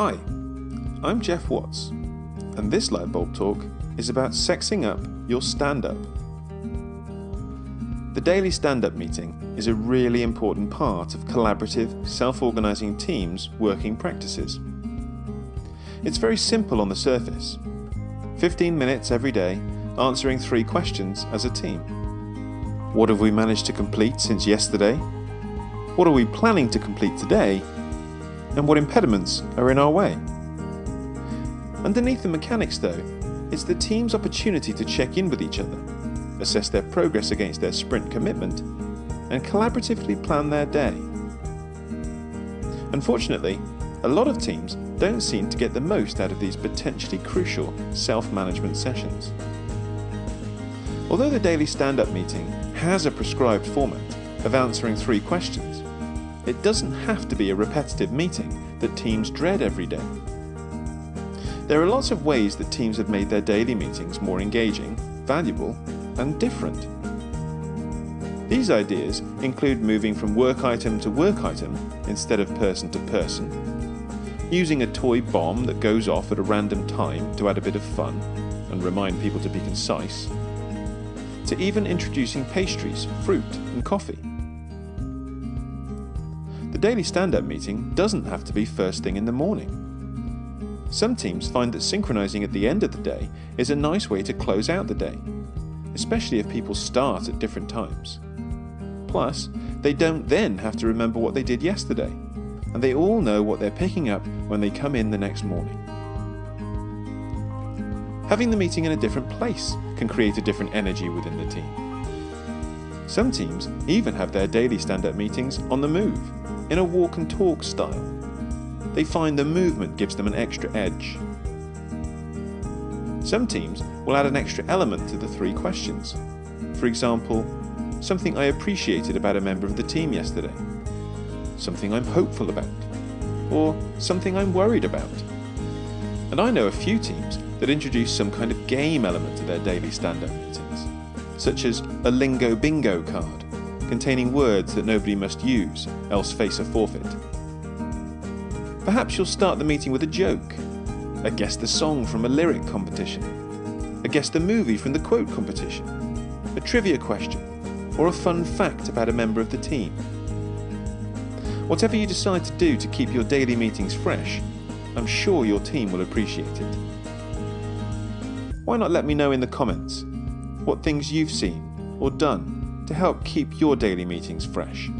Hi, I'm Jeff Watts, and this Lightbulb Talk is about sexing up your stand up. The daily stand up meeting is a really important part of collaborative, self organising teams' working practices. It's very simple on the surface 15 minutes every day answering three questions as a team. What have we managed to complete since yesterday? What are we planning to complete today? And what impediments are in our way? Underneath the mechanics, though, it's the team's opportunity to check in with each other, assess their progress against their sprint commitment, and collaboratively plan their day. Unfortunately, a lot of teams don't seem to get the most out of these potentially crucial self management sessions. Although the daily stand up meeting has a prescribed format of answering three questions, it doesn't have to be a repetitive meeting that teams dread every day. There are lots of ways that teams have made their daily meetings more engaging, valuable, and different. These ideas include moving from work item to work item instead of person to person, using a toy bomb that goes off at a random time to add a bit of fun and remind people to be concise, to even introducing pastries, fruit, and coffee. The daily stand up meeting doesn't have to be first thing in the morning. Some teams find that synchronizing at the end of the day is a nice way to close out the day, especially if people start at different times. Plus, they don't then have to remember what they did yesterday, and they all know what they're picking up when they come in the next morning. Having the meeting in a different place can create a different energy within the team. Some teams even have their daily stand up meetings on the move, in a walk and talk style they find the movement gives them an extra edge. Some teams will add an extra element to the three questions. For example, something I appreciated about a member of the team yesterday, something I'm hopeful about, or something I'm worried about. And I know a few teams that introduce some kind of game element to their daily stand up meetings, such as a lingo bingo card containing words that nobody must use, else face a forfeit. Perhaps you'll start the meeting with a joke, a guess the song from a lyric competition, a guess the movie from the quote competition, a trivia question, or a fun fact about a member of the team. Whatever you decide to do to keep your daily meetings fresh, I'm sure your team will appreciate it. Why not let me know in the comments what things you've seen or done to help keep your daily meetings fresh?